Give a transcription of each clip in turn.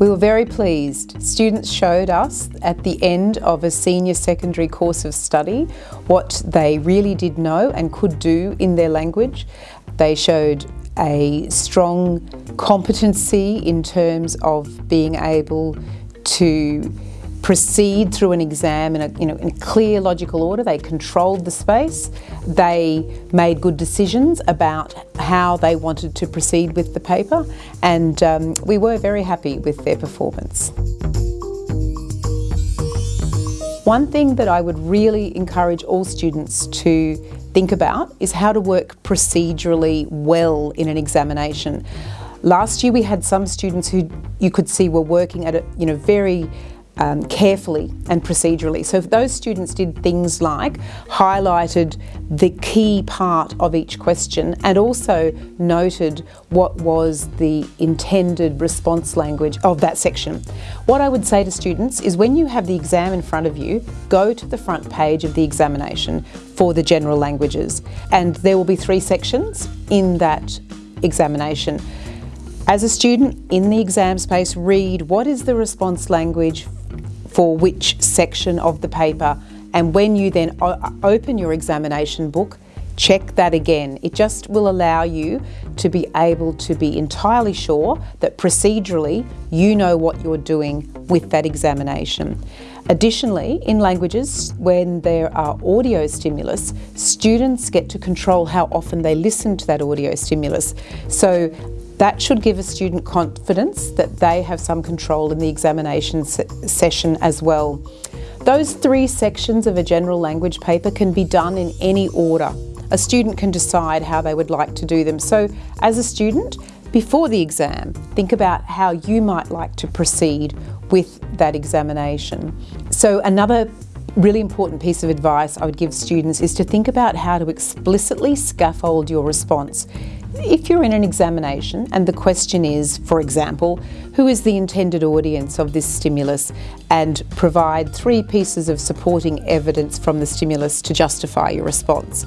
We were very pleased. Students showed us at the end of a senior secondary course of study what they really did know and could do in their language. They showed a strong competency in terms of being able to proceed through an exam in a, you know, in a clear logical order. They controlled the space. They made good decisions about how they wanted to proceed with the paper and um, we were very happy with their performance. One thing that I would really encourage all students to think about is how to work procedurally well in an examination. Last year we had some students who you could see were working at a you know very um, carefully and procedurally. So if those students did things like highlighted the key part of each question and also noted what was the intended response language of that section. What I would say to students is when you have the exam in front of you, go to the front page of the examination for the general languages and there will be three sections in that examination. As a student in the exam space, read what is the response language for which section of the paper and when you then open your examination book, check that again. It just will allow you to be able to be entirely sure that procedurally you know what you're doing with that examination. Additionally, in languages, when there are audio stimulus, students get to control how often they listen to that audio stimulus. So that should give a student confidence that they have some control in the examination se session as well. Those three sections of a general language paper can be done in any order. A student can decide how they would like to do them. So as a student, before the exam, think about how you might like to proceed with that examination. So another really important piece of advice I would give students is to think about how to explicitly scaffold your response. If you're in an examination and the question is, for example, who is the intended audience of this stimulus and provide three pieces of supporting evidence from the stimulus to justify your response.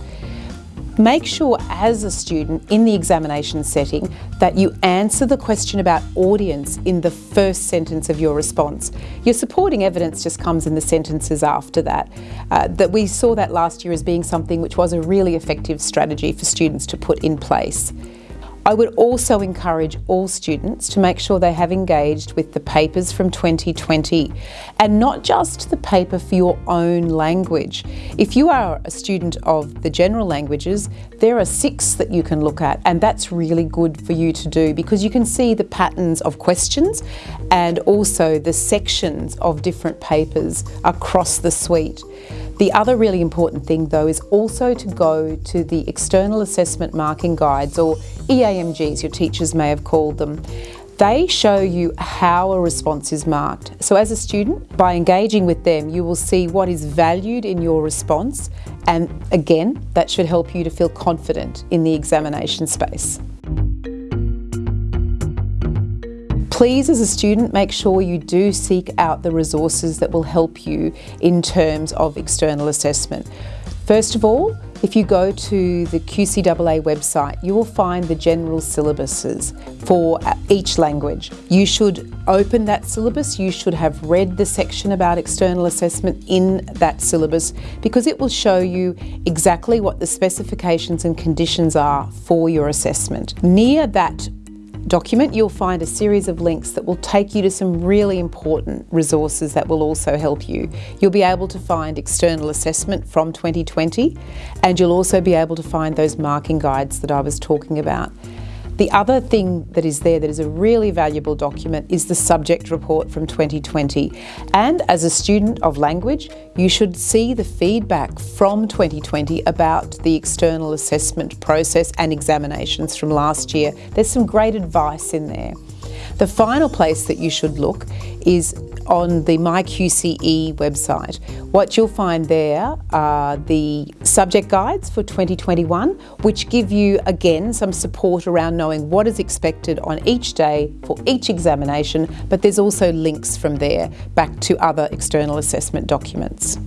Make sure as a student in the examination setting that you answer the question about audience in the first sentence of your response. Your supporting evidence just comes in the sentences after that. Uh, that we saw that last year as being something which was a really effective strategy for students to put in place. I would also encourage all students to make sure they have engaged with the papers from 2020 and not just the paper for your own language. If you are a student of the general languages, there are six that you can look at and that's really good for you to do because you can see the patterns of questions and also the sections of different papers across the suite. The other really important thing though is also to go to the external assessment marking guides or EAMGs, your teachers may have called them. They show you how a response is marked. So as a student, by engaging with them, you will see what is valued in your response and again, that should help you to feel confident in the examination space. Please, as a student, make sure you do seek out the resources that will help you in terms of external assessment. First of all, if you go to the QCAA website, you will find the general syllabuses for uh, each language. You should open that syllabus, you should have read the section about external assessment in that syllabus because it will show you exactly what the specifications and conditions are for your assessment. Near that document, you'll find a series of links that will take you to some really important resources that will also help you. You'll be able to find external assessment from 2020 and you'll also be able to find those marking guides that I was talking about. The other thing that is there that is a really valuable document is the subject report from 2020. And as a student of language, you should see the feedback from 2020 about the external assessment process and examinations from last year. There's some great advice in there. The final place that you should look is on the MyQCE website. What you'll find there are the subject guides for 2021, which give you, again, some support around knowing what is expected on each day for each examination, but there's also links from there back to other external assessment documents.